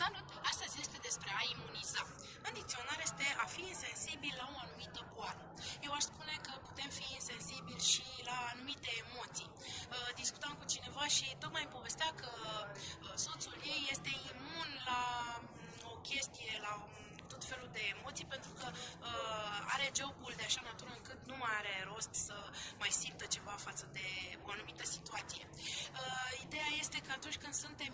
Salut! Astăzi este despre a imuniza. În dicționar este a fi insensibil la o anumită boală. Eu aș spune că putem fi insensibili și la anumite emoții. Uh, discutam cu cineva și tocmai îmi povestea că uh, soțul ei este imun la mm, o chestie, la mm, tot felul de emoții, pentru că uh, are jobul de așa natură încât nu mai are rost să mai simtă ceva față de o anumită situație. Ideea este că atunci când suntem